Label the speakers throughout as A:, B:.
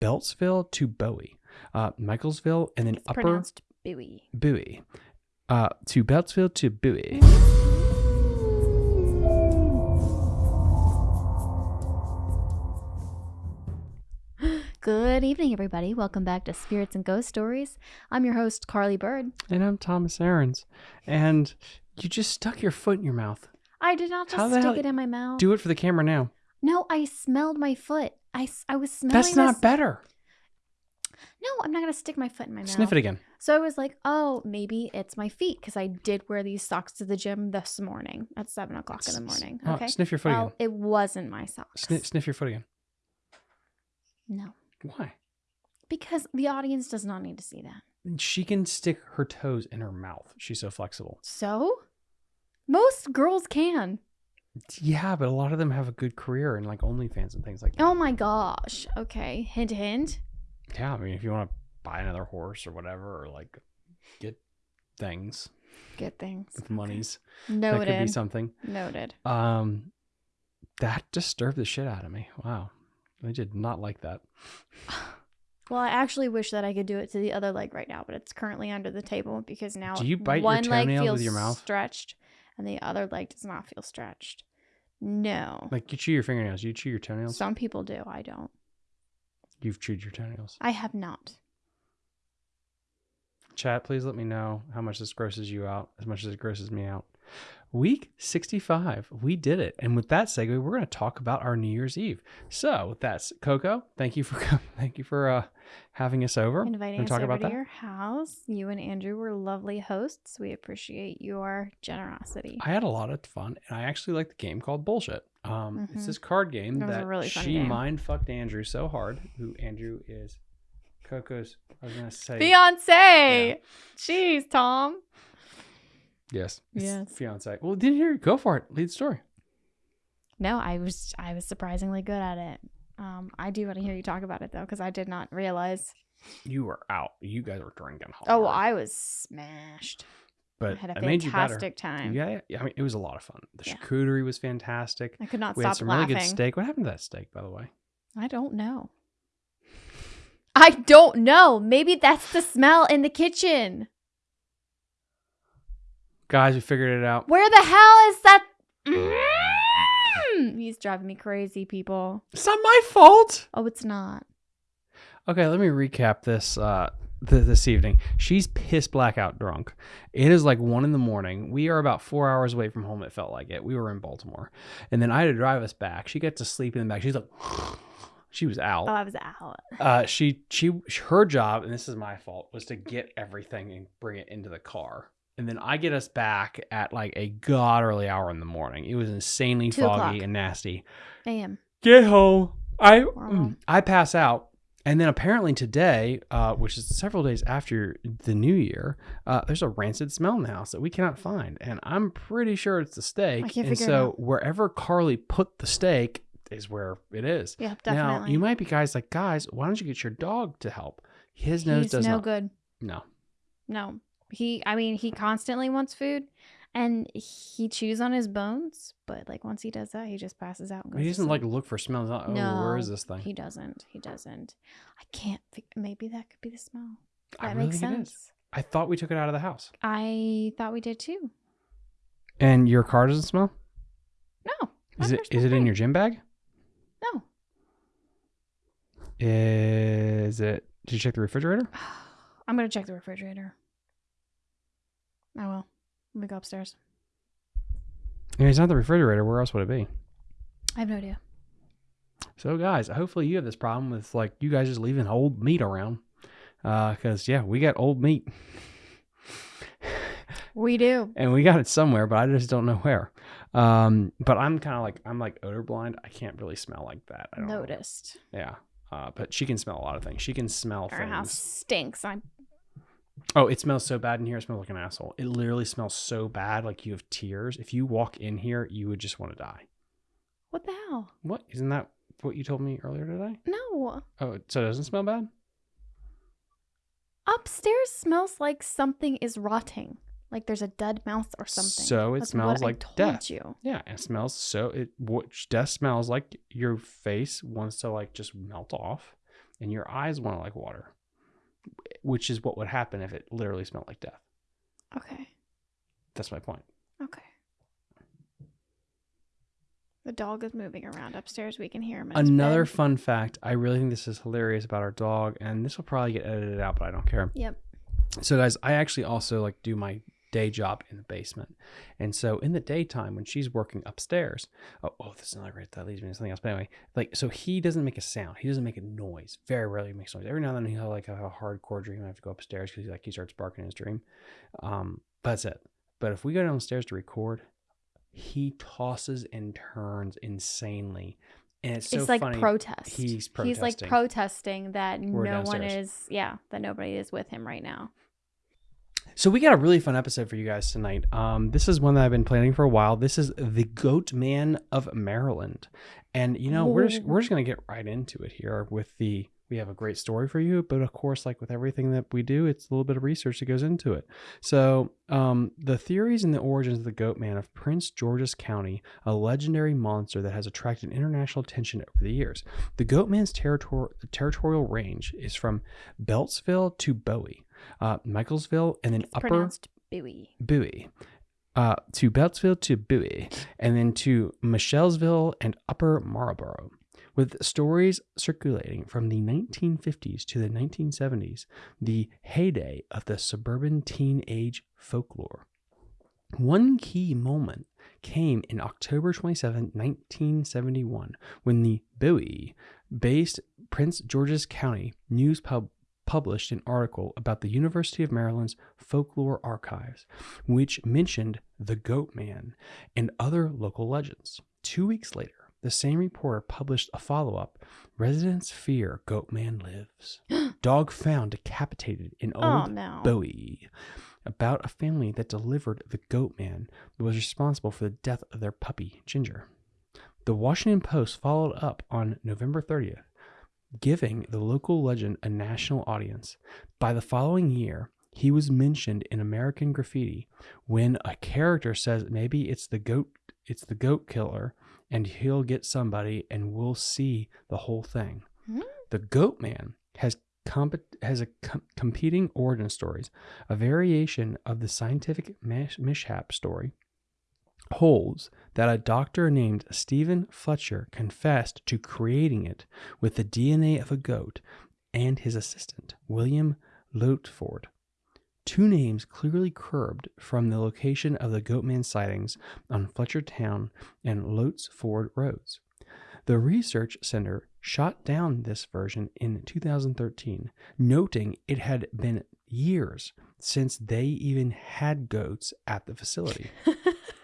A: Beltsville to Bowie, uh, Michaelsville, and then
B: It's
A: Upper
B: Bowie.
A: Bowie, uh, to Beltsville to Bowie.
B: Good evening, everybody. Welcome back to Spirits and Ghost Stories. I'm your host, Carly Bird.
A: And I'm Thomas Aarons, and you just stuck your foot in your mouth.
B: I did not just stick
A: hell-
B: it in my mouth.
A: Do it for the camera now.
B: no, I smelled my foot. I, I was smelling
A: That's not
B: this-
A: better.
B: No, I'm not going to stick my foot in my mouth.
A: Sniff it again.
B: So I was like, oh, maybe it's my feet because I did wear these socks to the gym this morning at 7 o'clock in the morning.
A: oh,
B: Okay.
A: sniff your foot
B: well,
A: again.
B: it wasn't my socks.
A: Sniff, sniff your foot again.
B: No,
A: Why?
B: because the audience does not need to see that.
A: She can stick her toes in her mouth. She's so flexible.
B: So, most girls can.
A: Yeah, but a lot of them have a good career in like OnlyFans and things like that.
B: Oh my gosh. Okay. Hint, hint.
A: Yeah, I mean, if you want to buy another horse or whatever, or like get things
B: get things.
A: with monies,
B: Noted.
A: that could be something.
B: Noted.
A: Um, that disturbed the shit out of me. Wow, I did not like that.
B: Well, I actually wish that I could do it to the other leg right now, but it's currently under the table because now
A: Do you bite your
B: one leg
A: toenails with
B: feels
A: your mouth?
B: stretched and the other leg does not feel stretched. No.
A: Like you chew your fingernails. You chew your toenails.
B: Some people do. I don't.
A: You've chewed your toenails.
B: I have not.
A: Chat, please let me know how much this grosses you out as much as it grosses me out. Week 65, we did it. And with that segue, we're going to talk about our New Year's Eve. So, with that, Coco, thank you for com- thank you for uh, having us over.
B: Inviting us over
A: about
B: to
A: that?
B: your house. You and Andrew were lovely hosts. We appreciate your generosity.
A: I had a lot of fun, and I actually like the game called Bullshit. Um, It's
B: Mhm.
A: this card game
B: That
A: that
B: really
A: she
B: game.
A: mind fucked Andrew so hard. Who Andrew is? Coco's. I was gonna say
B: Fiance. Jeez, Tom.
A: Yes. it's
B: Yes.
A: Fiance. Well, didn't hear. Go for it. Lead story.
B: No, I was I was surprisingly good at it. Um, I do want to hear you talk about it though, because I did not realize.
A: You were out. You guys were drinking hard.
B: Oh, I was smashed.
A: but
B: I had a
A: I made you
B: fantastic time.
A: Yeah, yeah, I mean, it was a lot of fun. The
B: Yeah.
A: charcuterie was fantastic.
B: I could not
A: We had
B: stop
A: some
B: laughing.
A: really good steak. What happened to that steak, by the way?
B: I don't know. I don't know. Maybe that's the smell in the kitchen.
A: Guys, we figured it out.
B: Where the hell is that? Mm! He's driving me crazy, people.
A: It's not my fault.
B: Oh, it's not.
A: Okay, let me recap this uh th- this evening. She's piss blackout drunk. It is like one in the morning. We are about four hours away from home. It felt like it. We were in Baltimore, and then I had to drive us back. She got to sleep in the back. She's like, she was out.
B: Oh, I was out.
A: uh, she she her job, and this is my fault, was to get everything and bring it into the car. And then I get us back at like a god early hour in the morning. It was insanely
B: Two
A: foggy
B: o'clock.
A: and nasty.
B: AM.
A: Get home. I
B: Wow.
A: I pass out. And then apparently today, uh, which is several days after the new year, uh, there's a rancid smell in the house that we cannot find, and I'm pretty sure it's the steak.
B: I can't
A: and
B: figure it
A: so
B: out.
A: wherever Carly put the steak is where it is.
B: Yeah, definitely.
A: Now you might be guys like guys. Why don't you get your dog to help? His nose
B: He's
A: does
B: no
A: not.
B: good.
A: No,
B: No. He I mean, he constantly wants food and he chews on his bones, but like once he does that, he just passes out and goes
A: he doesn't like look for smells. Not, oh,
B: no,
A: where is this thing?
B: He doesn't. He doesn't. I can't think maybe that could be the smell.
A: I
B: That
A: really
B: makes
A: think it is.
B: sense.
A: I thought we took it out of the house,
B: I thought we did too.
A: and your car doesn't smell.
B: No.
A: Is it? Is it in your gym bag?
B: No.
A: Is it? Did you check the refrigerator?
B: I'm gonna check the refrigerator. I will. Let me go upstairs.
A: Mean, it's not the refrigerator. Where else would it be?
B: I have no idea.
A: So, guys, hopefully you have this problem with like you guys just leaving old meat around. Because yeah, we got old meat,
B: We do.
A: and we got it somewhere, but I just don't know where. Um, but I'm kind of like I'm like odor blind. I can't really smell like that. I don't know.
B: Noticed.
A: Yeah. Uh, but she can smell a lot of things. She can smell
B: Our
A: things.
B: house stinks. I
A: Oh, it smells so bad in here. It smells like an asshole. It literally smells so bad, like you have tears. If you walk in here, you would just want to die.
B: what the hell?
A: What? Isn't that what you told me earlier today?
B: No.
A: Oh, so it doesn't smell bad?
B: Upstairs smells like something is rotting. Like there's a dead mouse or something.
A: So it
B: That's
A: smells
B: what
A: like
B: I told
A: death.
B: you.
A: Yeah, it smells so it what death smells like your face wants to like just melt off. and your eyes want to like water, which is what would happen if it literally smelled like death.
B: Okay.
A: That's my point.
B: Okay. The dog is moving around upstairs. We can hear him.
A: Another
B: bed.
A: fun fact I really think this is hilarious about our dog, and this will probably get edited out, but I don't care.
B: Yep.
A: So, guys, I actually also like do my day job in the basement. And so, in the daytime, when she's working upstairs, oh, oh this is another great, that leads me to something else. But anyway, like, so he doesn't make a sound, he doesn't make a noise. Very rarely makes noise. Every now and then he'll like have a hardcore dream. I have to go upstairs because like he starts barking in his dream. Um, but that's it. But if we go downstairs to record, he tosses and turns insanely. And it's so
B: it's like
A: funny.
B: protest.
A: He's
B: He's like
A: protesting.
B: protesting that
A: We're
B: no one is. Yeah, that nobody is with him right now.
A: So we got a really fun episode for you guys tonight. Um, this is one that I've been planning for a while. This is the Goat Man of Maryland, and you know we're just, we're just gonna get right into it here with the. We have a great story for you, but of course, like with everything that we do, it's a little bit of research that goes into it. So, um, the theories and the origins of the Goat Man of Prince George's County, a legendary monster that has attracted international attention over the years. The Goat Man's territor- territorial range is from Beltsville to Bowie, uh, Michaelsville, and then
B: It's
A: Upper
B: pronounced Bowie.
A: Bowie, uh, to Beltsville to Bowie, and then to Mitchellville and Upper Marlborough, with stories circulating from the 1950s to the 1970s, the heyday of the suburban teenage folklore. One key moment came in October 27, 1971, when the Bowie based Prince George's County News Pub published an article about the University of Maryland's folklore archives, which mentioned the Goat Man and other local legends. Two weeks later, the same reporter published a follow up Residents fear Goat Man lives. Dog found decapitated in
B: Oh
A: Old
B: no.
A: Bowie about a family that delivered the goat man that was responsible for the death of their puppy, Ginger. The Washington Post followed up on November 30th, giving the local legend a national audience. By the following year, he was mentioned in American Graffiti when a character says maybe it's the goat it's the goat killer and he'll get somebody and we'll see the whole thing.
B: Hmm.
A: The goat man has comp- has a com- competing origin stories. A variation of the scientific mish- mishap story holds that a doctor named Stephen Fletcher confessed to creating it with the DNA of a goat and his assistant, William Lottsford. Two names clearly curbed from the location of the Goatman sightings on Fletchertown and Lottsford roads. The Research Center shot down this version in 2013, noting it had been years since they even had goats at the facility.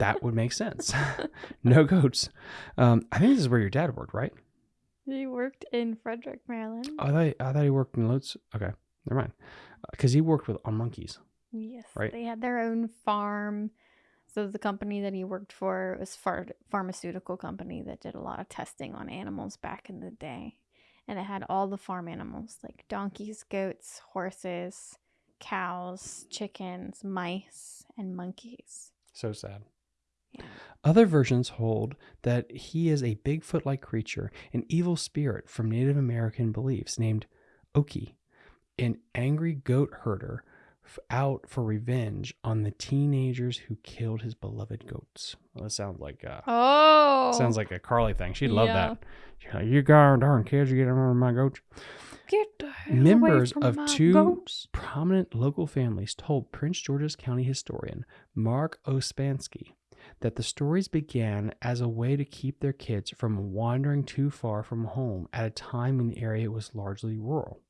A: that would make sense. no goats. Um, I think this is where your dad worked, right?
B: he worked in Frederick, Maryland.
A: I thought, I thought he worked in Lotes. Okay, never mind. Because he worked with on monkeys.
B: Yes.
A: Right.
B: They had their own farm. So the company that he worked for was phar- pharmaceutical company that did a lot of testing on animals back in the day. And it had all the farm animals like donkeys, goats, horses, cows, chickens, mice, and monkeys.
A: So sad.
B: Yeah.
A: Other versions hold that he is a Bigfoot like creature, an evil spirit from Native American beliefs named Oki, an angry goat herder f- out for revenge on the teenagers who killed his beloved goats. Well, that sounds like uh,
B: Oh.
A: sounds like a Carly thing. She'd love
B: Yeah.
A: that. Like, you darn darn kids, you get over my goats.
B: Get
A: Members of two
B: goats.
A: prominent local families told Prince George's County historian Mark Ospansky that the stories began as a way to keep their kids from wandering too far from home at a time when the area was largely rural.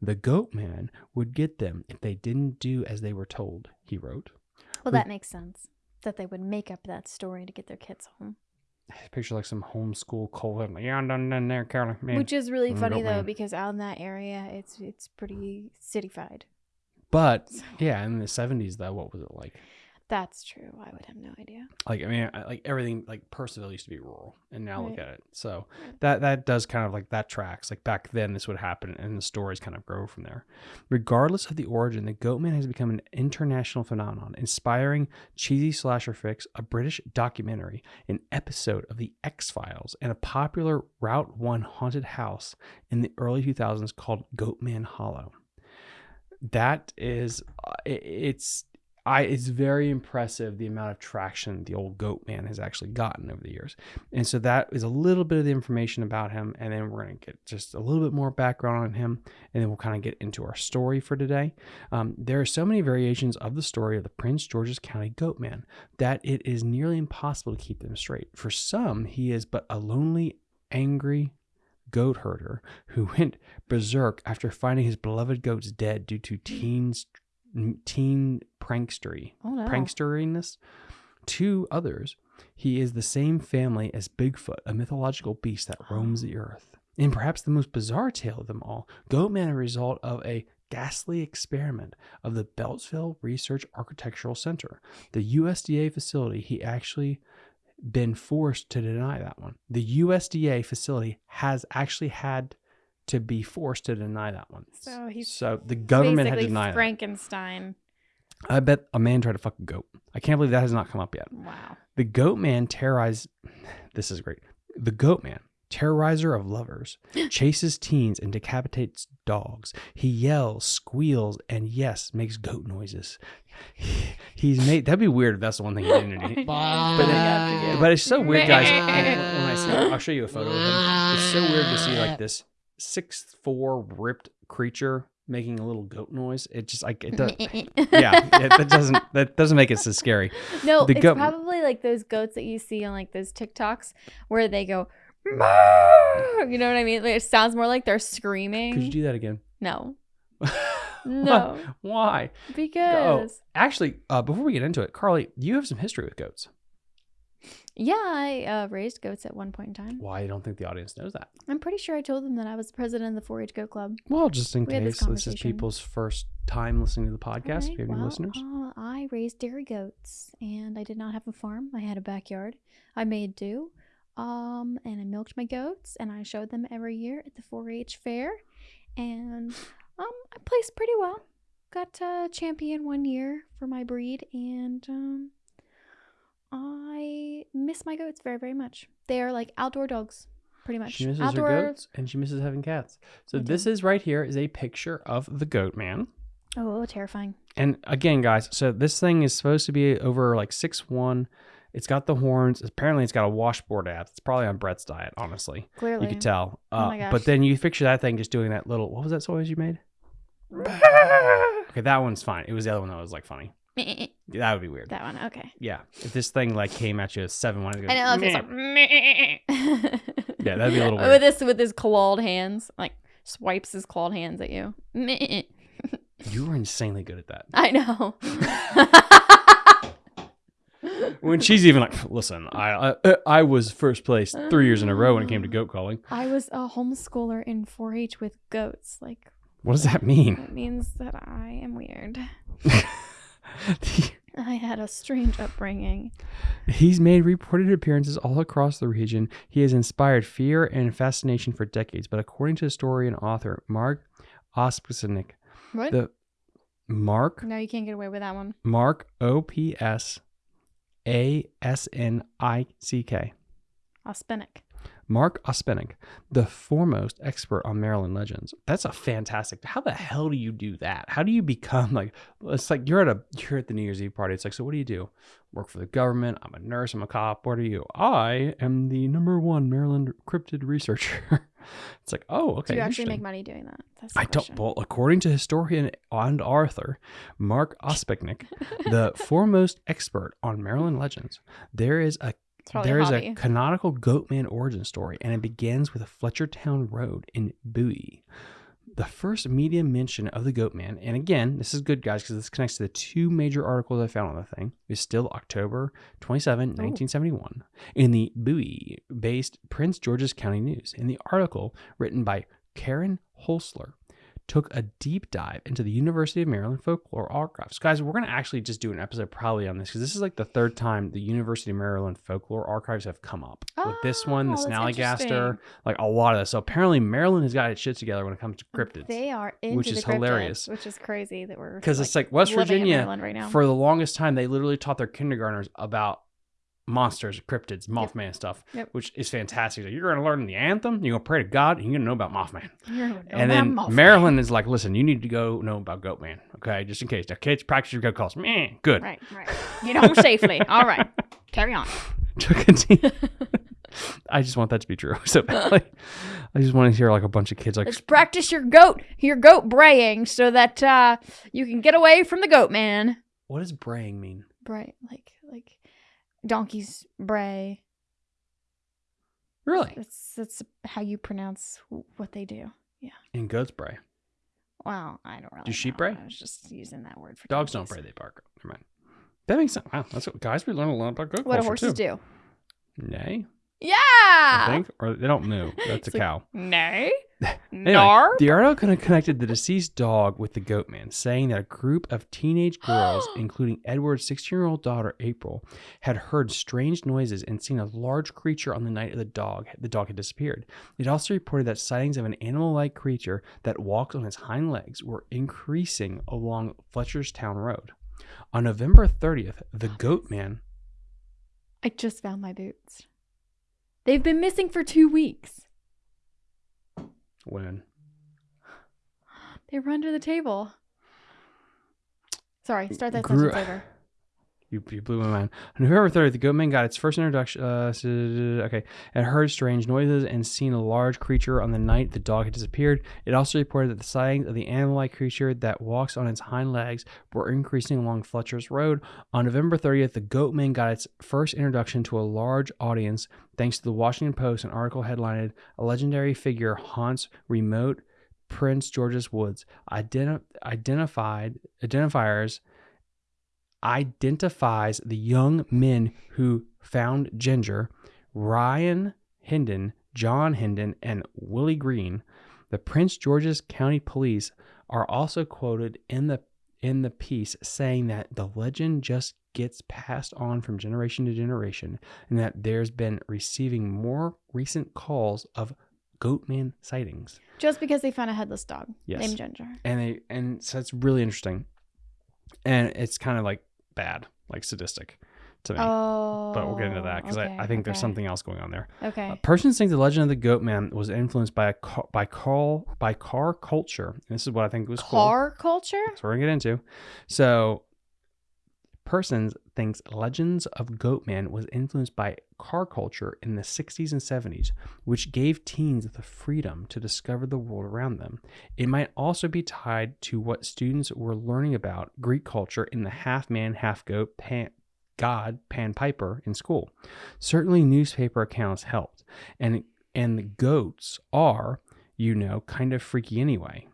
A: The goat man would get them if they didn't do as they were told, he wrote.
B: Well,
A: We-
B: that makes sense. That they would make up that story to get their kids home.
A: I picture like some homeschool cold. Like, yeah, I'm done, done there, Carly. Man.
B: Which is really
A: Mm,
B: funny though,
A: man.
B: because out in that area, it's it's pretty cityfied.
A: but yeah, in the 70s, though, what was it like?
B: That's true. I would have no idea.
A: Like I mean, I- like everything, like Purcellville used to be rural, and now look at it. So
B: Right.
A: that that does kind of like that tracks. Like back then, this would happen, and the stories kind of grow from there. Regardless of the origin, the Goatman has become an international phenomenon, inspiring cheesy slasher fix, a British documentary, an episode of the X Files, and a popular Route One haunted house in the early 2000s called Goatman Hollow. That is, uh, it- it's I it's very impressive the amount of traction the old goat man has actually gotten over the years. And so that is a little bit of the information about him. And then we're going to get just a little bit more background on him. And then we'll kind of get into our story for today. Um, there are so many variations of the story of the Prince George's County goat man that it is nearly impossible to keep them straight. For some, he is but a lonely, angry goat herder who went berserk after finding his beloved goats dead due to teens teen prankstery
B: Oh no.
A: pranksteriness. To others, he is the same family as Bigfoot, a mythological beast that oh. roams the earth. In perhaps the most bizarre tale of them all, Goatman is a result of a ghastly experiment of the Beltsville Research Architectural Center, the USDA facility. He actually been forced to deny that one. The USDA facility has actually had to be forced to deny that one.
B: So he's
A: so the government had
B: Basically
A: to deny that.
B: Frankenstein.
A: I bet a man tried to fuck a goat. I can't believe that has not come up yet.
B: Wow.
A: The goat man terrorized. This is great. The goat man, terrorizer of lovers, chases teens and decapitates dogs. He yells, squeals, and yes, makes goat noises. He's made. That'd be weird if that's the one thing he didn't do.
B: But
A: then- But it's so weird, guys. When when I see, I'll show you a photo of him. It's so weird to see like this six four ripped creature making a little goat noise. It just like it does. yeah, it, that doesn't that doesn't make it so scary.
B: No,
A: The
B: it's
A: goat-
B: probably like those goats that you see on like those TikToks where they go, you know what I mean? Like, it sounds more like they're screaming.
A: Could you do that again?
B: no, no,
A: Why?
B: because
A: Actually, uh, before we get into it, Carly, you have some history with goats.
B: Yeah, I uh, raised goats at one point in time.
A: Why? I don't think the audience knows that.
B: I'm pretty sure I told them that I was the president of the 4-H Goat Club.
A: Well, just in
B: We had this
A: case this, is people's first time listening to the podcast,
B: Alright,
A: if you have any listeners.
B: Uh, I raised dairy goats, and I did not have a farm. I had a backyard. I made do, um, and I milked my goats, and I showed them every year at the 4-H fair, and um, I placed pretty well. Got a champion one year for my breed, and um, I miss my goats very, very much. They are like outdoor dogs, pretty much.
A: She misses
B: outdoor.
A: her goats and she misses having cats. So
B: I
A: this
B: do.
A: is right here is a picture of the goat man.
B: Oh, terrifying!
A: And again, guys, so this thing is supposed to be over like six one. It's got the horns. Apparently, it's got a washboard abs. It's probably on Brett's diet, honestly.
B: Clearly,
A: You could tell.
B: Oh
A: Uh,
B: my gosh.
A: But then you picture that thing just doing that little. What was that noise you made? Okay, that one's fine. It was the other one that was like funny. That would be weird.
B: that one. Okay.
A: Yeah, if this thing like came at you at seven one,
B: I know. If it's like,
A: Yeah, that'd be a little weird.
B: with this with his clawed hands, like swipes his clawed hands at you.
A: you were insanely good at that.
B: I know.
A: When she's even like, listen, I I, uh, I was first place three years in a row when it came to goat calling.
B: I was a homeschooler in 4-H with goats. Like
A: What does that mean?
B: it means that I am weird. I had a strange upbringing.
A: He's made reported appearances all across the region. He has inspired fear and fascination for decades. But according to historian and author Mark Ospusnik,
B: What?
A: the Mark
B: no, you can't get away with that one.
A: Mark O P S A S N I C K.
B: Aspenic.
A: Mark Ospenik, the foremost expert on Maryland legends. That's a fantastic. How the hell do you do that? How do you become like? It's like you're at a you're at the New Year's Eve party. It's like, so what do you do? Work for the government. I'm a nurse. I'm a cop. What are you? I am the number one Maryland cryptid researcher. it's like, oh, okay.
B: Do you actually make money doing that? That's
A: I don't. Well, according to historian and author Mark Ospeknik, the foremost expert on Maryland legends, there is a there is a canonical Goatman origin story, and it begins with a Fletchertown Road in Bowie. The first media mention of the Goatman, and again, this is good, guys, because this connects to the two major articles I found on the thing, is still October 27, 1971, in the Bowie based Prince George's County News. In the article written by Karen Holsler, took a deep dive into the University of Maryland folklore archives. Guys, we're going to actually just do an episode probably on this because this is like the third time the University of Maryland folklore archives have come up. With this oh, one, the
B: Oh,
A: Snallygaster, like a lot of this. So apparently Maryland has got its shit together when it comes to cryptids.
B: They are
A: which
B: the
A: is hilarious.
B: which is crazy that we're
A: Because it's like West Virginia,
B: right now.
A: for the longest time, they literally taught their kindergartners about monsters, cryptids, Mothman stuff,
B: Yep.
A: which is fantastic. Like, you're going to learn the anthem, you're going to pray to God, and you're going to know about Mothman.
B: Know
A: and then
B: Mothman.
A: Maryland is like, listen, you need to go know about Goatman, okay? Just in case. Now, kids, practice your goat calls. Meh, good.
B: Right, right. Get home safely. All right. Carry on.
A: To continue. I just want that to be true. So badly. I just want to hear like a bunch of kids like,
B: Let's practice your goat, your goat braying, so that uh, you can get away from the goat man.
A: what does braying mean?
B: Bray, like like donkeys bray.
A: Really?
B: That's that's how you pronounce what they do. Yeah.
A: And goats bray.
B: Well, I don't really.
A: Do sheep
B: know.
A: bray?
B: I was just using that word for
A: Dogs don't
B: donkeys.
A: bray, they bark. Never mind. That makes sense. Wow, that's what guys we learn a lot about goat
B: What do
A: culture
B: horses
A: too.
B: do?
A: Nay,
B: Yeah.
A: I think, or they don't moo. That's a
B: like-
A: cow.
B: Nay.
A: Anyway, the article kind of connected the deceased dog with the goat man, saying that a group of teenage girls, including Edward's 16 year old daughter April, had heard strange noises and seen a large creature on the night of the dog. The dog had disappeared. It also reported that sightings of an animal like creature that walks on its hind legs were increasing along Fletcherstown Road. On November 30th, the goat man.
B: I just found my boots. They've been missing for two weeks.
A: When?
B: They were under the table. Sorry, start that
A: Grew-
B: sentence over.
A: You, you blew my mind. On November 30th, the goatman got its first introduction. Uh, okay, it heard strange noises and seen a large creature on the night the dog had disappeared. It also reported that the sightings of the animal-like creature that walks on its hind legs were increasing along Fletcher's Road. On November 30th, the goatman got its first introduction to a large audience thanks to the Washington Post, an article headlined "A Legendary Figure Haunts Remote Prince George's Woods." Identi- identified identifiers identifies the young men who found Ginger, Ryan Hinden, John Hinden, and Willie Green. The Prince George's County Police are also quoted in the in the piece saying that the legend just gets passed on from generation to generation and that there's been receiving more recent calls of goatman sightings.
B: Just because they found a headless dog
A: Yes.
B: named Ginger.
A: And they and so it's really interesting. And it's kind of like bad, like sadistic to me.
B: Oh.
A: but we'll get into that because
B: okay,
A: I, I think there's something else going on there.
B: Okay.
A: Uh, Pearson think the legend of the goat man was influenced by a ca- by car by car culture. And this is what I think was cool.
B: Car culture?
A: That's what we're gonna get into. So, Pearson thinks legends of Goatman was influenced by car culture in the 60s and 70s, which gave teens the freedom to discover the world around them. It might also be tied to what students were learning about Greek culture in the half man, half goat pan, god Pan Piper in school. Certainly, newspaper accounts helped, and and the goats are, you know, kind of freaky anyway.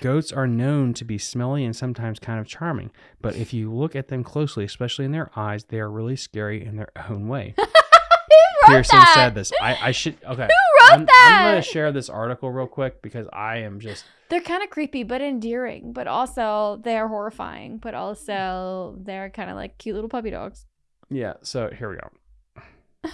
A: Goats are known to be smelly and sometimes kind of charming, but if you look at them closely, especially in their eyes, they are really scary in their own way. Pearson
B: that?
A: said this. I, I should okay.
B: Who wrote
A: I'm,
B: that?
A: I'm going to share this article real quick because I am just
B: They're kind of creepy, but endearing. But also, they're horrifying. But also, they're kind of like cute little puppy dogs.
A: yeah. So here we go.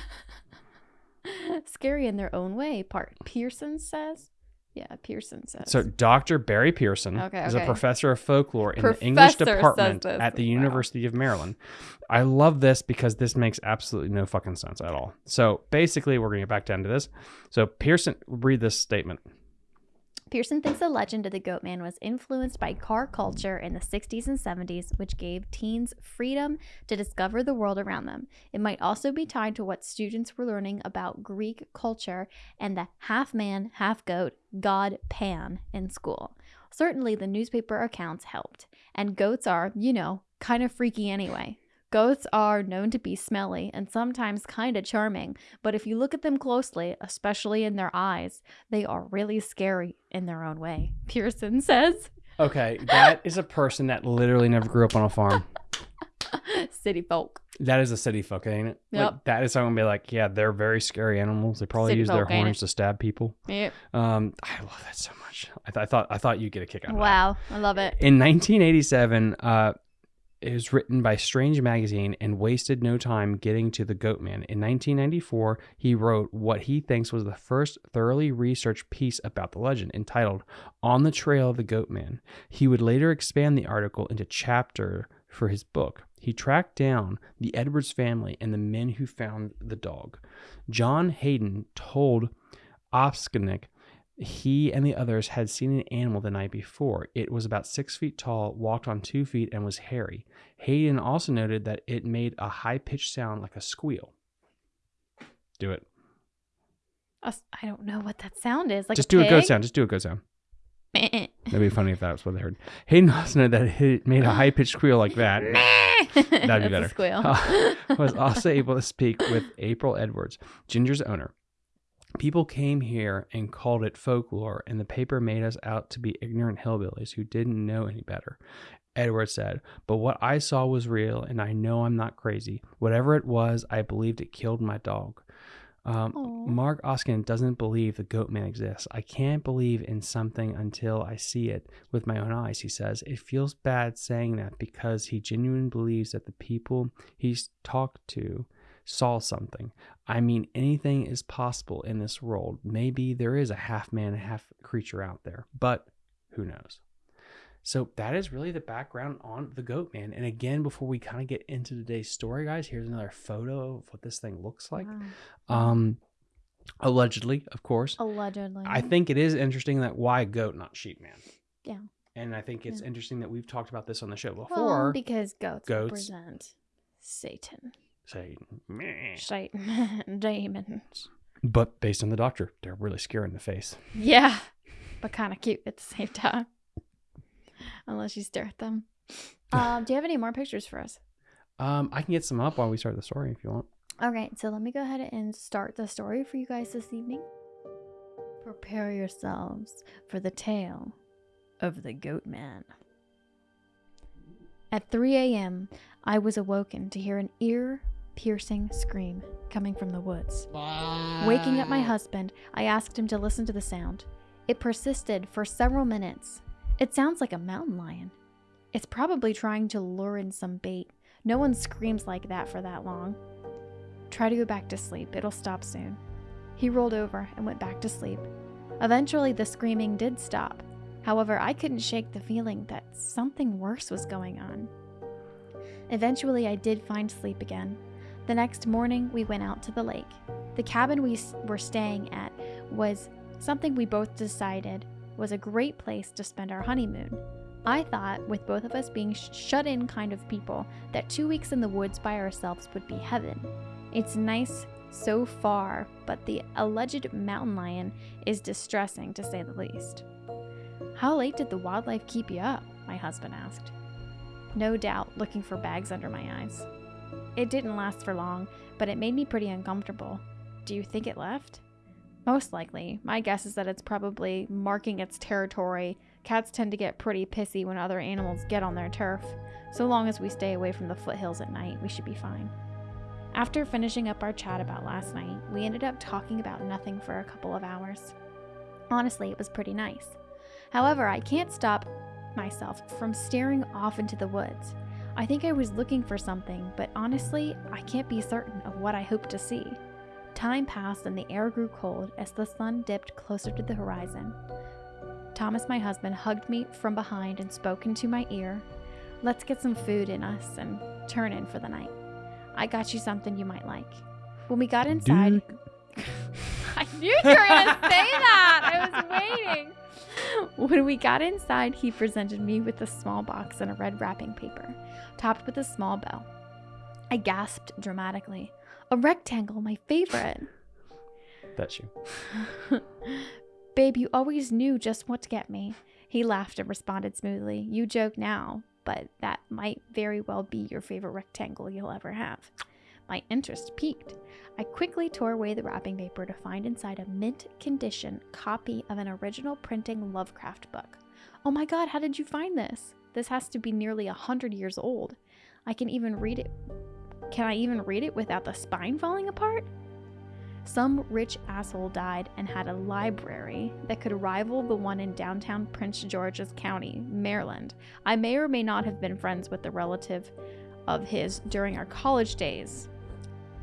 B: Scary in their own way. Part Pearson says. Yeah, Pearson says.
A: So Dr. Barry Pearson
B: Okay,
A: is a professor of folklore in the English department at the
B: Wow.
A: University of Maryland. I love this because this makes absolutely no fucking sense at all. So basically, we're going to get back down to this. So Pearson, read this statement.
B: Pearson thinks the legend of the goat man was influenced by car culture in the 60s and 70s, which gave teens freedom to discover the world around them. It might also be tied to what students were learning about Greek culture and the half man, half goat god Pan in school. Certainly, the newspaper accounts helped. And goats are, you know, kind of freaky anyway. Goats are known to be smelly and sometimes kind of charming, but if you look at them closely, especially in their eyes, they are really scary in their own way. Pearson says.
A: Okay, that is a person that literally never grew up on a farm.
B: city folk.
A: That is a city folk, ain't it? Like,
B: Yep.
A: that is something to be like, yeah, they're very scary animals. They probably
B: City
A: use their
B: folk, ain't
A: horns to stab people.
B: Yep.
A: Um, I love that so much. I, th- I thought I thought you'd get a kick out of that.
B: Wow, I love it.
A: In 1987, uh, it was written by Strange Magazine and wasted no time getting to the Goat Man. In 1994, he wrote what he thinks was the first thoroughly researched piece about the legend, entitled "On the Trail of the Goat Man." He would later expand the article into chapter for his book. He tracked down the Edwards family and the men who found the dog. John Hayden told Opskenik he and the others had seen an animal the night before. It was about six feet tall, walked on two feet, and was hairy. Hayden also noted that it made a high pitched sound like a squeal. Do it.
B: Us- I don't know what that sound is. Like
A: Just do a goat sound. Just do a goat sound. That'd be funny if that was what they heard. Hayden also noted that it made a high pitched squeal like that.
B: That'd
A: be better.
B: squeal.
A: Uh, was also able to speak with April Edwards, Ginger's owner. People came here and called it folklore, and the paper made us out to be ignorant hillbillies who didn't know any better. Edwards said, But what I saw was real, and I know I'm not crazy. Whatever it was, I believed it killed my dog. Um, Mark Oskin doesn't believe the goat man exists. I can't believe in something until I see it with my own eyes, he says. It feels bad saying that because he genuinely believes that the people he's talked to saw something. I mean, anything is possible in this world. Maybe there is a half man, half creature out there, but who knows? So that is really the background on the goat man. And again, before we kind of get into today's story, guys, here's another photo of what this thing looks like.
B: Wow.
A: Um, allegedly, of course.
B: Allegedly.
A: I think it is interesting that why goat, not sheep man.
B: Yeah.
A: And I think it's
B: Yeah.
A: interesting that we've talked about this on the show
B: well,
A: before.
B: because goats,
A: goats-
B: represent Satan,
A: say, meh.
B: Satan, demons.
A: but based on the doctor, they're really scary in the face.
B: Yeah, but kind of cute at the same time. Unless you stare at them. Um, do you have any more pictures for us?
A: Um, I can get some up while we start the story if you want.
B: All right, so let me go ahead and start the story for you guys this evening. Prepare yourselves for the tale of the Goat Man. At 3 a.m., I was awoken to hear an ear piercing scream coming from the woods. Waking up my husband, I asked him to listen to the sound. It persisted for several minutes. It sounds like a mountain lion. It's probably trying to lure in some bait. No one screams like that for that long. Try to go back to sleep, it'll stop soon. He rolled over and went back to sleep. Eventually, the screaming did stop. However, I couldn't shake the feeling that something worse was going on. Eventually, I did find sleep again. The next morning, we went out to the lake. The cabin we were staying at was something we both decided was a great place to spend our honeymoon. I thought, with both of us being sh- shut in kind of people, that two weeks in the woods by ourselves would be heaven. It's nice so far, but the alleged mountain lion is distressing to say the least. How late did the wildlife keep you up? My husband asked. No doubt, looking for bags under my eyes. It didn't last for long, but it made me pretty uncomfortable. Do you think it left? Most likely. My guess is that it's probably marking its territory. Cats tend to get pretty pissy when other animals get on their turf. So long as we stay away from the foothills at night, we should be fine. After finishing up our chat about last night, we ended up talking about nothing for a couple of hours. Honestly, it was pretty nice. However, I can't stop myself from staring off into the woods. I think I was looking for something, but honestly, I can't be certain of what I hope to see. Time passed and the air grew cold as the sun dipped closer to the horizon. Thomas, my husband, hugged me from behind and spoke into my ear. Let's get some food in us and turn in for the night. I got you something you might like. When we got inside, I knew you were going to say that. I was waiting. When we got inside, he presented me with a small box and a red wrapping paper, topped with a small bell. I gasped dramatically. A rectangle, my favorite.
A: That's you.
B: Babe, you always knew just what to get me. He laughed and responded smoothly. You joke now, but that might very well be your favorite rectangle you'll ever have. My interest piqued. I quickly tore away the wrapping paper to find inside a mint condition copy of an original printing Lovecraft book. Oh my god, how did you find this? This has to be nearly a hundred years old. I can even read it. Can I even read it without the spine falling apart? Some rich asshole died and had a library that could rival the one in downtown Prince George's County, Maryland. I may or may not have been friends with the relative of his during our college days.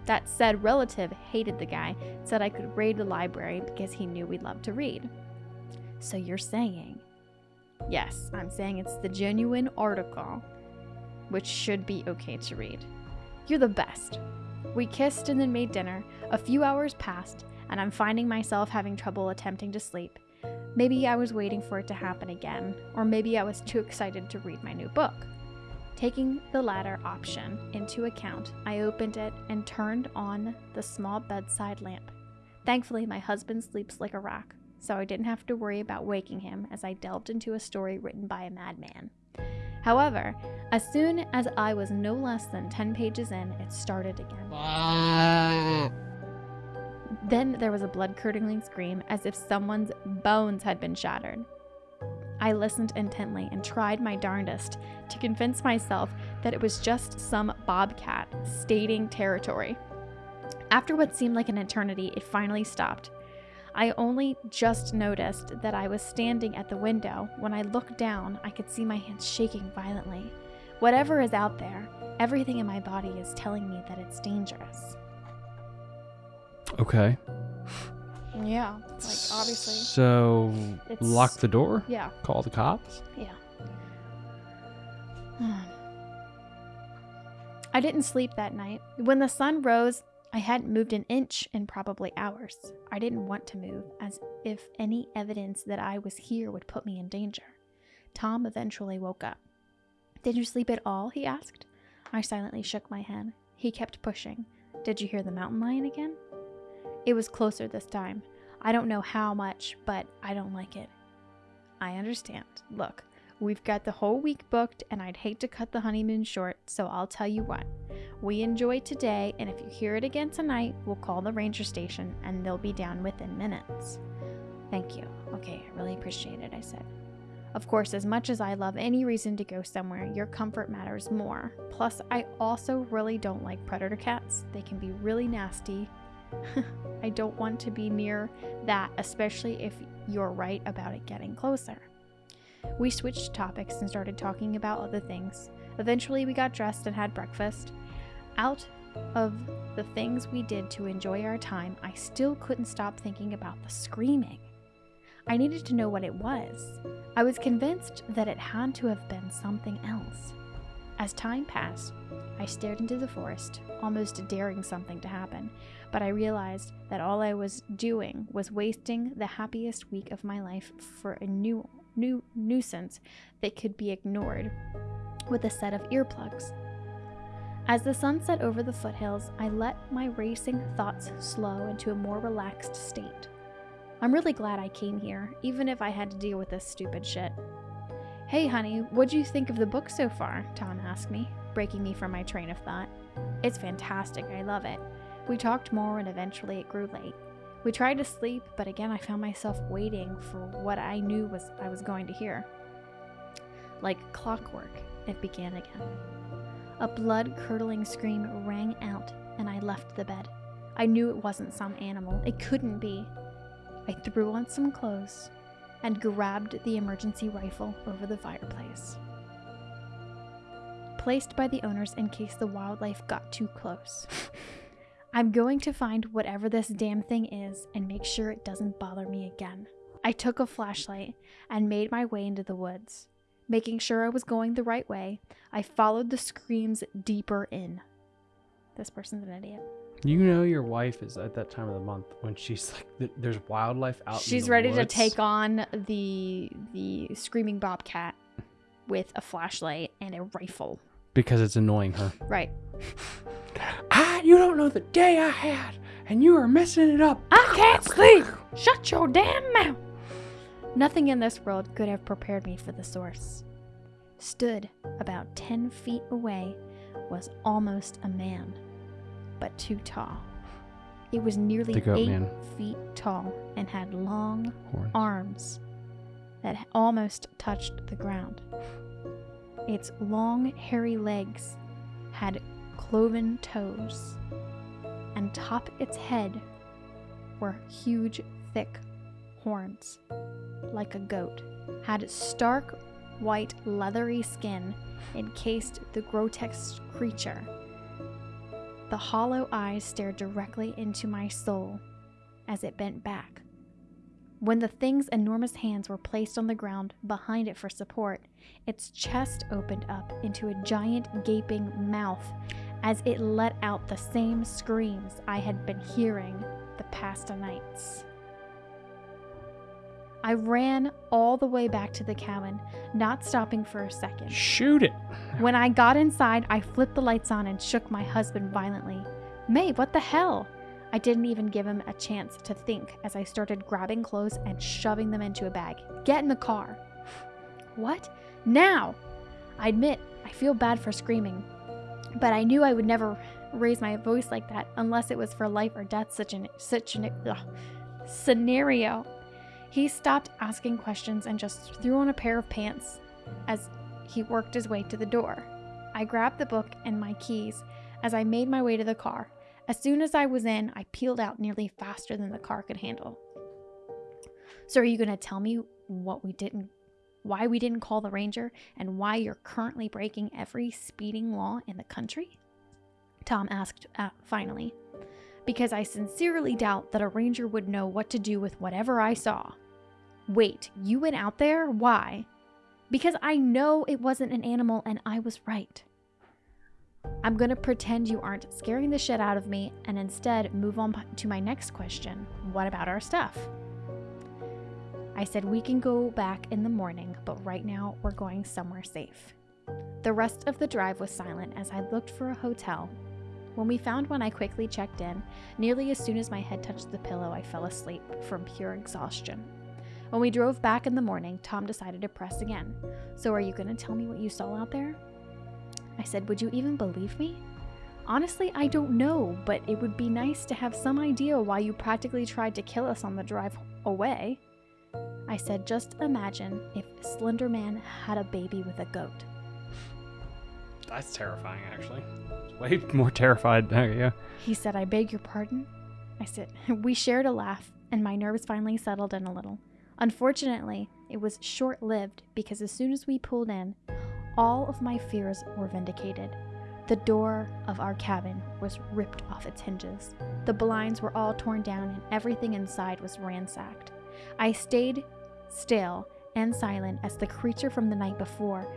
B: That said relative hated the guy, said I could raid the library because he knew we loved to read. So you're saying? Yes, I'm saying it's the genuine article, which should be okay to read. You're the best. We kissed and then made dinner. A few hours passed, and I'm finding myself having trouble attempting to sleep. Maybe I was waiting for it to happen again, or maybe I was too excited to read my new book. Taking the latter option into account, I opened it and turned on the small bedside lamp. Thankfully, my husband sleeps like a rock, so I didn't have to worry about waking him as I delved into a story written by a madman. However, as soon as I was no less than 10 pages in, it started again. Then there was a blood curdling scream as if someone's bones had been shattered. I listened intently and tried my darndest to convince myself that it was just some bobcat stating territory. After what seemed like an eternity, it finally stopped. I only just noticed that I was standing at the window. When I looked down, I could see my hands shaking violently. Whatever is out there, everything in my body is telling me that it's dangerous.
A: Okay.
B: Yeah, like obviously.
A: So
B: It's-
A: lock the door.
B: Yeah,
A: Call the cops.
B: yeah. I didn't sleep that night. When the sun rose, I hadn't moved an inch in probably hours. I didn't want to move, as if any evidence that I was here would put me in danger. Tom eventually woke up. Did you sleep at all? he asked. I silently shook my head. He kept pushing. Did you hear the mountain lion again? It was closer this time. I don't know how much, but I don't like it. I understand. Look, we've got the whole week booked, and I'd hate to cut the honeymoon short, so I'll tell you what. We enjoy today, and if you hear it again tonight, we'll call the ranger station and they'll be down within minutes. Thank you. Okay, I really appreciate it, I said. Of course, as much as I love any reason to go somewhere, your comfort matters more. Plus, I also really don't like predator cats. They can be really nasty. I don't want to be near that, especially if you're right about it getting closer. We switched topics and started talking about other things. Eventually, we got dressed and had breakfast. Out of the things we did to enjoy our time, I still couldn't stop thinking about the screaming. I needed to know what it was. I was convinced that it had to have been something else. As time passed, I stared into the forest, almost daring something to happen, but I realized that all I was doing was wasting the happiest week of my life for a new new nuisance that could be ignored with a set of earplugs. As the sun set over the foothills, I let my racing thoughts slow into a more relaxed state. I'm really glad I came here, even if I had to deal with this stupid shit. Hey, honey, what'd you think of the book so far? Tom asked me, breaking me from my train of thought. It's fantastic, I love it. We talked more and eventually it grew late. We tried to sleep, but again I found myself waiting for what I knew was I was going to hear. Like clockwork, it began again. A blood curdling scream rang out, and I left the bed. I knew it wasn't some animal. It couldn't be. I threw on some clothes and grabbed the emergency rifle over the fireplace. Placed by the owners in case the wildlife got too close. I'm going to find whatever this damn thing is and make sure it doesn't bother me again. I took a flashlight and made my way into the woods. Making sure I was going the right way, I followed the screams deeper in. This person's an idiot.
A: You know your wife is at that time of the month when she's like, there's wildlife out.
B: She's ready to take on the the screaming bobcat with a flashlight and a rifle.
A: because it's annoying her.
B: Right.
A: Ah, you don't know the day I had, and you are messing it up.
B: I can't sleep. Shut your damn mouth. Nothing in this world could have prepared me for the source. Stood about 10 feet away was almost a man, but too tall. It was nearly 8
A: man.
B: feet tall and had long
A: Horn.
B: arms that almost touched the ground. Its long, hairy legs had cloven toes, and top its head were huge, thick horns, like a goat, had stark white, leathery skin encased the grotesque creature. The hollow eyes stared directly into my soul as it bent back. When the thing's enormous hands were placed on the ground behind it for support, its chest opened up into a giant gaping mouth as it let out the same screams I had been hearing the past nights. I ran all the way back to the cabin, not stopping for a second.
A: Shoot it.
B: When I got inside, I flipped the lights on and shook my husband violently. May, what the hell? I didn't even give him a chance to think as I started grabbing clothes and shoving them into a bag. Get in the car. What? Now! I admit, I feel bad for screaming, but I knew I would never raise my voice like that unless it was for life or death such an such an ugh, scenario. He stopped asking questions and just threw on a pair of pants as he worked his way to the door. I grabbed the book and my keys as I made my way to the car. As soon as I was in, I peeled out nearly faster than the car could handle. So are you going to tell me what we didn't why we didn't call the ranger and why you're currently breaking every speeding law in the country? Tom asked uh, finally. Because I sincerely doubt that a ranger would know what to do with whatever I saw. Wait, you went out there? Why? Because I know it wasn't an animal and I was right. I'm to pretend you aren't scaring the shit out of me and instead move on to my next question What about our stuff? I said we can go back in the morning, but right now we're going somewhere safe. The rest of the drive was silent as I looked for a hotel. When we found one, I quickly checked in. Nearly as soon as my head touched the pillow, I fell asleep from pure exhaustion. When we drove back in the morning, Tom decided to press again. So, are you going to tell me what you saw out there? I said, Would you even believe me? Honestly, I don't know, but it would be nice to have some idea why you practically tried to kill us on the drive away. I said, Just imagine if Slender Man had a baby with a goat.
A: That's terrifying, actually. Way more terrified. Uh, you go.
B: He said, I beg your pardon? I said, We shared a laugh, and my nerves finally settled in a little. Unfortunately, it was short lived because as soon as we pulled in, all of my fears were vindicated. The door of our cabin was ripped off its hinges. The blinds were all torn down and everything inside was ransacked. I stayed still and silent as the creature from the night before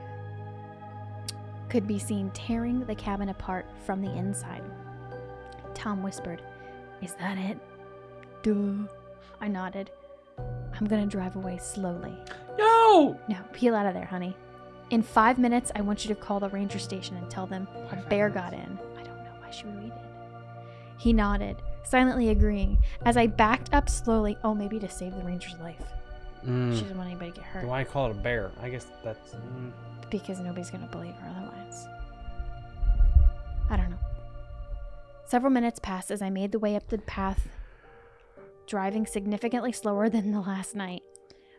B: could be seen tearing the cabin apart from the inside. Tom whispered, Is that it? Duh. I nodded. I'm gonna drive away slowly.
A: No!
B: No, peel out of there, honey. In five minutes, I want you to call the ranger station and tell them a bear got in. I don't know why she waited. He nodded, silently agreeing, as I backed up slowly. Oh, maybe to save the ranger's life.
A: Mm.
B: She doesn't want anybody to get hurt
A: Why call it a bear? I guess that's. Mm.
B: because nobody's going to believe her otherwise. I don't know. Several minutes passed as I made the way up the path, driving significantly slower than the last night.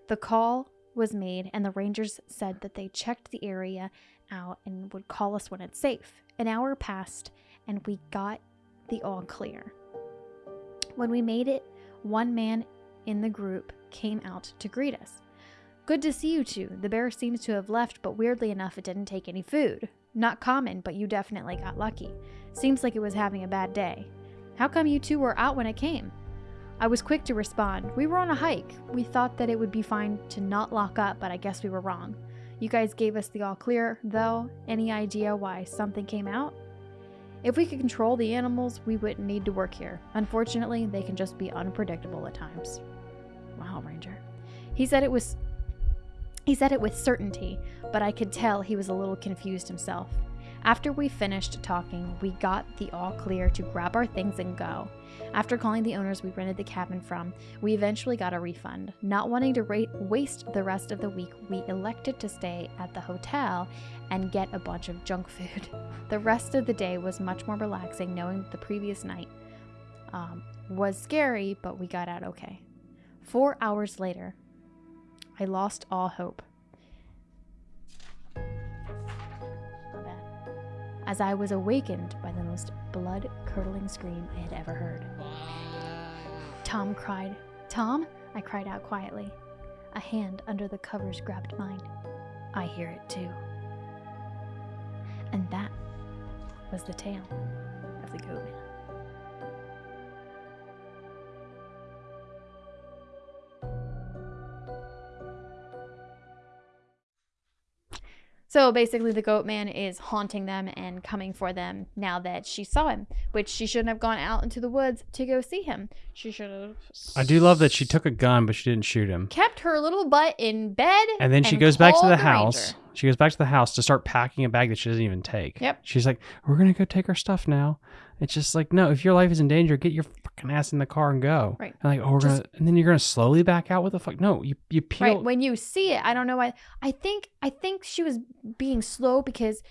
B: The call was made, and the rangers said that they checked the area out and would call us when it's safe. An hour passed, and we got the all clear. When we made it, one man in the group came out to greet us. Good to see you two. The bear seems to have left, but weirdly enough, it didn't take any food. Not common, but you definitely got lucky. Seems like it was having a bad day. How come you two were out when it came? I was quick to respond. We were on a hike. We thought that it would be fine to not lock up, but I guess we were wrong. You guys gave us the all clear, though. Any idea why something came out? If we could control the animals, we wouldn't need to work here. Unfortunately, they can just be unpredictable at times. Wow, Ranger. He said it was he said it with certainty, but I could tell he was a little confused himself. After we finished talking, we got the all clear to grab our things and go. After calling the owners we rented the cabin from, we eventually got a refund. Not wanting to ra- waste the rest of the week, we elected to stay at the hotel and get a bunch of junk food. The rest of the day was much more relaxing, knowing the previous night um, was scary, but we got out okay. Four hours later, I lost all hope. As I was awakened by the most blood curdling scream I had ever heard. Tom cried. Tom? I cried out quietly. A hand under the covers grabbed mine. I hear it too. And that was the tale of the goat man. So basically, the goat man is haunting them and coming for them now that she saw him, which she shouldn't have gone out into the woods to go see him. She should have.
A: I do love that she took a gun, but she didn't shoot him.
B: kept her little butt in bed.
A: And then she goes back to the
B: the
A: house.
B: ranger.
A: She goes back to the house to start packing a bag that she doesn't even take.
B: Yep.
A: She's like, "We're gonna go take our stuff now." It's just like, no, if your life is in danger, get your fucking ass in the car and go.
B: Right.
A: And like, oh, we're
B: Just-
A: gonna, and then you're gonna slowly back out. What the fuck? No, you you peel.
B: Right when you see it, I don't know why. I think I think she was being slow because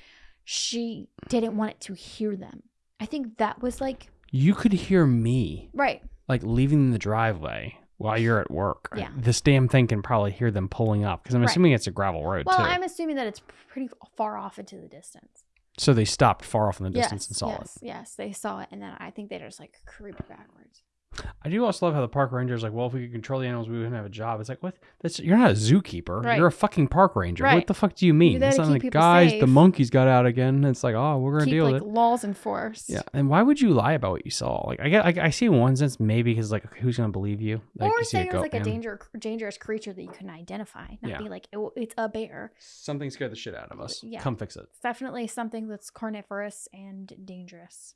B: she didn't want it to hear them. I think that was like
A: You could hear me
B: right.
A: like leaving the driveway while you're at work.
B: Yeah.
A: This damn thing can probably hear them pulling up because I'm
B: Right.
A: assuming it's a gravel road
B: Well,
A: too.
B: I'm assuming that it's pretty far off into the distance.
A: So they stopped far off in the distance
B: yes,
A: and saw
B: yes, yes. They saw it, and then I think they just like creeped backwards.
A: It. I do also love how the park ranger is like, well, if we could control the animals, we wouldn't have a job. It's like, what? That's you're not a zookeeper.
B: Right.
A: You're a fucking park ranger. What the fuck do you mean? It's not like, guys, the monkeys got out again. It's like, oh, we're gonna
B: Keep
A: deal
B: like
A: with it.
B: laws enforced.
A: Yeah, and why would you lie about what you saw? Like, I get, I, I see one sense maybe because like, who's gonna believe you? Like,
B: or
A: you see
B: say it was like a
A: man.
B: danger, dangerous creature that you couldn't identify. Not
A: Yeah.
B: be like "Oh, it's a bear.
A: Something scared the shit out of us.
B: Yeah.
A: Come fix it.
B: It's definitely something that's carnivorous and dangerous.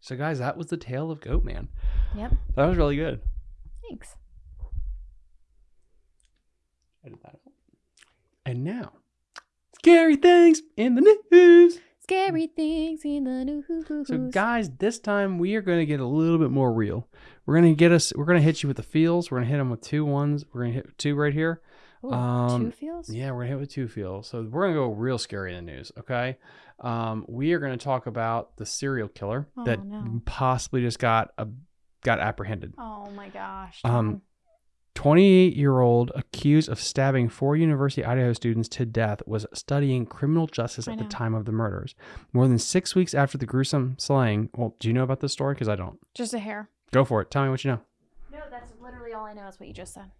A: So, guys, that was the tale of Goat Man.
B: Yep.
A: That was really good.
B: Thanks.
A: Edit that out. And now, scary things in the news.
B: Scary things in the news.
A: So, guys, this time we are going to get a little bit more real. We're going to get us. We're going to hit you with the feels. We're going to hit them with two ones. We're going to hit two right here.
B: Ooh,
A: um,
B: two feels.
A: Yeah, we're gonna hit with two feels. So we're gonna go real scary in the news. Okay, um, we are gonna talk about the serial killer
B: Oh,
A: that
B: no.
A: possibly just got a got apprehended.
B: Oh my gosh.
A: Um, 28 year old accused of stabbing four University of Idaho students to death was studying criminal justice at the time of the murders. More than six weeks after the gruesome slaying. Well, do you know about this story? Because I don't.
B: just a hair.
A: Go for it. Tell me what you know.
B: No, that's literally all I know is what you just said.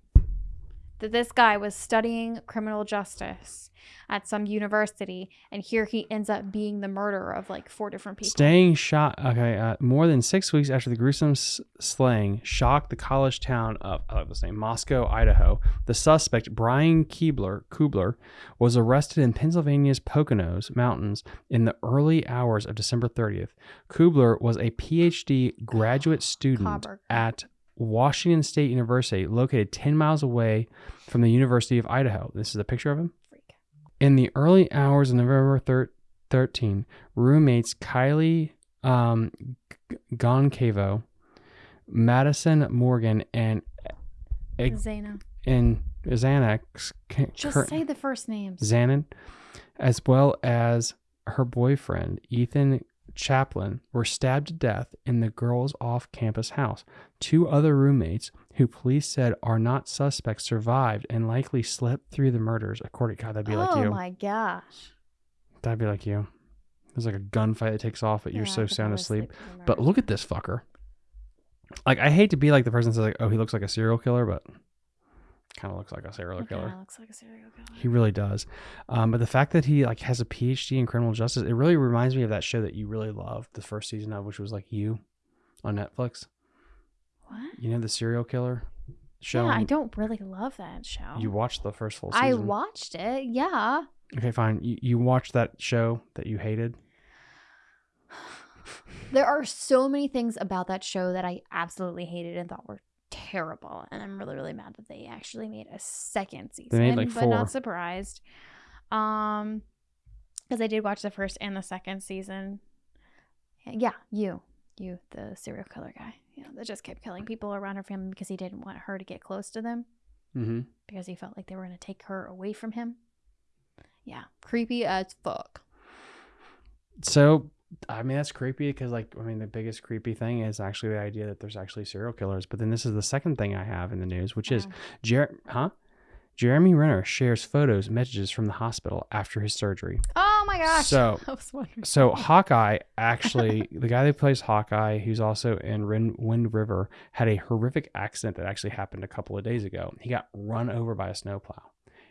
B: That this guy was studying criminal justice at some university, and here he ends up being the murderer of like four different people.
A: Staying shot. Okay, uh, more than six weeks after the gruesome s- slaying shocked the college town of I like this name, Moscow, Idaho. The suspect Brian Keebler Kubler was arrested in Pennsylvania's Poconos Mountains in the early hours of December 30th. Kubler was a PhD graduate student
B: Clobber.
A: at Washington State University, located 10 miles away from the University of Idaho. This is a picture of him.
B: Freak.
A: In the early hours of November thir- 13, roommates Kylie um, G- Goncavo, Madison Morgan, and
B: Xana.
A: and Xanax,
B: Just say the first names.
A: Xanon, as well as her boyfriend, Ethan Chaplin, were stabbed to death in the girls' off campus house. Two other roommates, who police said are not suspects, survived and likely slept through the murders. According God, that'd be like
B: oh
A: you.
B: oh my gosh.
A: That'd be like you. There's like a gunfight that takes off, but you're so sound asleep.
B: sleep through the
A: But look at this fucker. Like, I hate to be like the person that says, like, oh, he looks like a serial killer, but kind of looks like a serial killer.
B: looks like a serial killer.
A: He really does. Um, but the fact that he like has a PhD in criminal justice, it really reminds me of that show that you really loved the first season of, which was like you on Netflix.
B: What?
A: You know the serial killer show.
B: Yeah, I don't really love that show.
A: You watched the first full season.
B: I watched it. Yeah.
A: Okay, fine. You, you watched that show that you hated.
B: There are so many things about that show that I absolutely hated and thought were terrible. And I'm really, really mad that they actually made a second season.
A: made, like,
B: but
A: four.
B: not surprised. Um because I did watch the first and the second season. Yeah, you. You, the serial killer guy. You know, that just kept killing people around her family because he didn't want her to get close to them.
A: Mm-hmm.
B: Because he felt like they were gonna take her away from him. Yeah. Creepy as fuck.
A: So, I mean, that's creepy because, like, I mean, the biggest creepy thing is actually the idea that there's actually serial killers. But then this is the second thing I have in the news, which is
B: Uh,
A: Jer- huh? Jeremy Renner shares photos, messages from the hospital after his surgery.
B: Oh my gosh.
A: So-
B: I was wondering.
A: So Hawkeye actually, the guy that plays Hawkeye, who's also in Wind River, had a horrific accident that actually happened a couple of days ago. He got run over by a snowplow,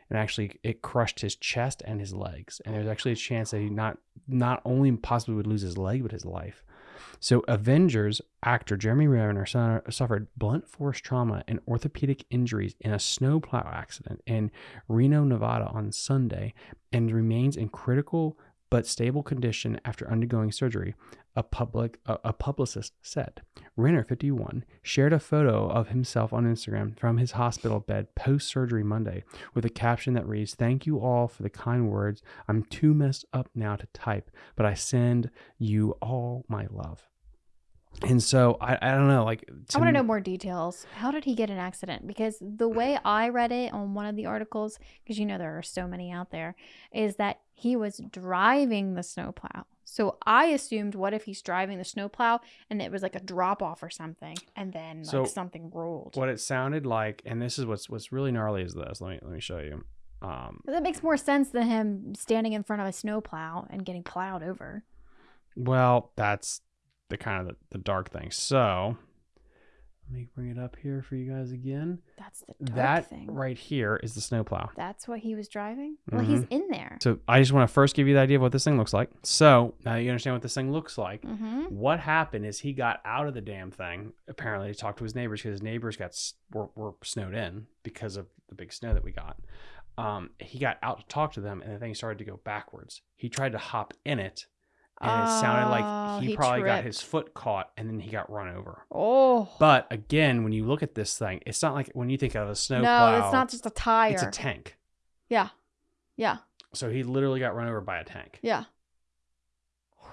A: and actually it crushed his chest and his legs. And there's actually a chance that he not not only possibly would lose his leg, but his life. So Avengers actor Jeremy Renner su- suffered blunt force trauma and orthopedic injuries in a snowplow accident in Reno, Nevada on Sunday, and remains in critical but stable condition after undergoing surgery, a public a, a publicist said. Renner, 51, shared a photo of himself on Instagram from his hospital bed post surgery Monday with a caption that reads, "Thank you all for the kind words. I'm too messed up now to type, but I send you all my love." And so I, I don't know, like
B: I want to know more details. How did he get an accident? Because the way I read it on one of the articles, because you know there are so many out there, is that he was driving the snowplow. So I assumed, what if he's driving the snowplow and it was like a drop off or something, and then like
A: So,
B: something rolled?
A: what it sounded like, and this is what's what's really gnarly is this. Let me let me show you. Um,
B: That makes more sense than him standing in front of a snowplow and getting plowed over.
A: Well, that's the kind of the, the dark thing. So let me bring it up here for you guys again.
B: That's the dark
A: that
B: thing.
A: right here is the snowplow.
B: That's what he was driving. Well, he's
A: Mhm.
B: in there.
A: So I just want to first give you the idea of what this thing looks like. So now you understand what this thing looks like.
B: Mm-hmm.
A: What happened is he got out of the damn thing. Apparently, he talked to his neighbors because his neighbors got were, were snowed in because of the big snow that we got. Um, he got out to talk to them, and the thing started to go backwards. He tried to hop in it, and it sounded like ah, he,
B: he
A: probably got his foot caught, and then he got run over.
B: Oh
A: But again, when you look at this thing, it's not like when you think of a snowplow.
B: no, it's not just a tire.
A: It's a tank.
B: yeah, yeah,
A: So he literally got run over by a tank.
B: yeah.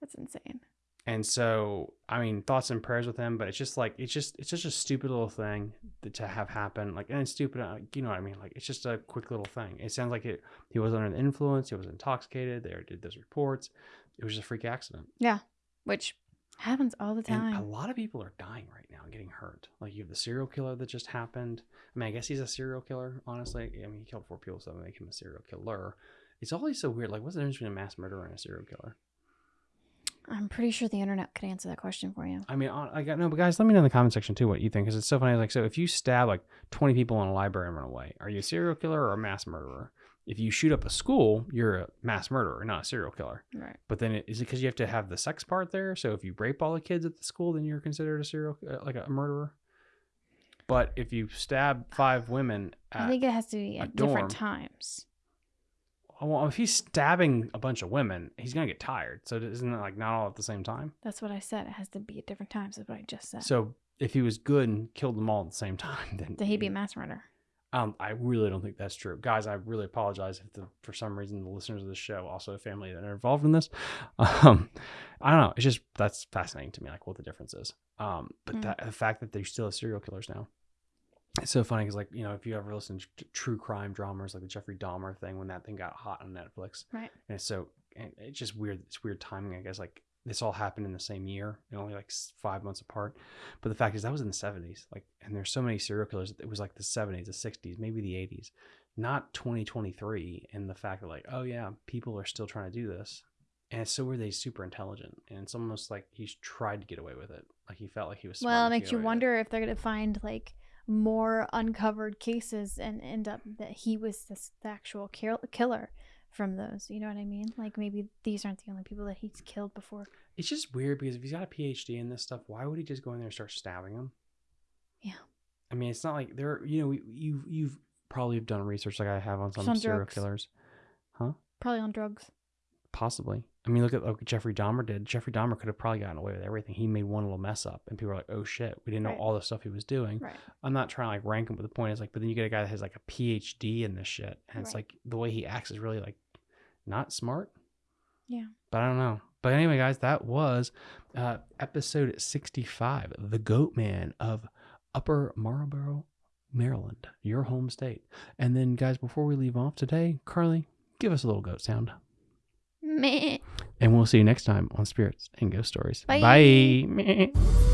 B: That's insane.
A: And so, I mean, thoughts and prayers with him, but it's just like it's just it's just a stupid little thing that, to have happen. Like, and it's stupid, uh, you know what I mean? Like, it's just a quick little thing. It sounds like it. He was under the influence. He was intoxicated. They did those reports. It was just a freak accident.
B: Yeah, which happens all the
A: And a lot of people are dying right now and getting hurt. Like you have the serial killer that just happened. I mean, I guess he's a serial killer. Honestly, I mean, he killed four people, so that make him a serial killer. It's always so weird. Like, what's the difference between a mass murderer and a serial killer?
B: I'm pretty sure the internet could answer that question for you.
A: I mean, I got no, but guys, let me know in the comment section too what you think because it's so funny. Like, so if you stab like 20 people in a library and run away, are you a serial killer or a mass murderer? If you shoot up a school, you're a mass murderer, not a serial killer.
B: Right.
A: But then it, is it because you have to have the sex part there? So if you rape all the kids at the school, then you're considered a serial uh, like a murderer. But if you stab five women,
B: I think it has to be at different
A: dorm.
B: times.
A: Well, if he's stabbing a bunch of women, he's gonna get tired. So isn't it like not all at the same time?
B: That's what I said. It has to be at different times. That's what I just said.
A: So if he was good and killed them all at the same time, then
B: Did he be a mass murderer?
A: Um, I really don't think that's true, guys. I really apologize if the, for some reason the listeners of the show also a family that are involved in this. Um, I don't know. It's just that's fascinating to me, like what the difference is. Um, but
B: Mm.
A: that the fact that they still have serial killers now, it's so funny because like you know if you ever listen to true crime dramas like the Jeffrey Dahmer thing when that thing got hot on Netflix,
B: Right.
A: and it's so and it's just weird. It's weird timing, I guess. Like this all happened in the same year, and only like five months apart. But the fact is, that was in the seventies. Like, and there's so many serial killers. It was like the seventies, the sixties, maybe the eighties, not 2023. And the fact that like, oh yeah, people are still trying to do this, and so were they super intelligent, and it's almost like he's tried to get away with it. Like he felt like he was. smart
B: Well, it makes you wonder if they're going to find like more uncovered cases and end up that he was this, the actual kill- killer from those. You know what I mean? Like maybe these aren't the only people that he's killed before.
A: It's just weird because if he's got a PhD in this stuff, why would he just go in there and start stabbing them?
B: Yeah.
A: I mean, it's not like there. You know, you you've probably done research like I have on some
B: on
A: serial
B: drugs.
A: killers. Huh?
B: Probably on drugs.
A: Possibly. I mean, look at like Jeffrey Dahmer did. Jeffrey Dahmer could have probably gotten away with everything. He made one little mess up, and people are like, "Oh shit, we didn't know
B: Right.
A: all the stuff he was doing."
B: Right.
A: I'm not trying to like rank him, but the point is like, but then you get a guy that has like a PhD in this shit, and it's like the way he acts is really like not smart.
B: Yeah.
A: But I don't know. But anyway, guys, that was uh, episode 65, the Goat Man of Upper Marlboro, Maryland, your home state. And then, guys, before we leave off today, Carly, give us a little goat sound.
B: Meh.
A: And we'll see you next time on Spirits and Ghost Stories.
B: Bye.
A: Bye.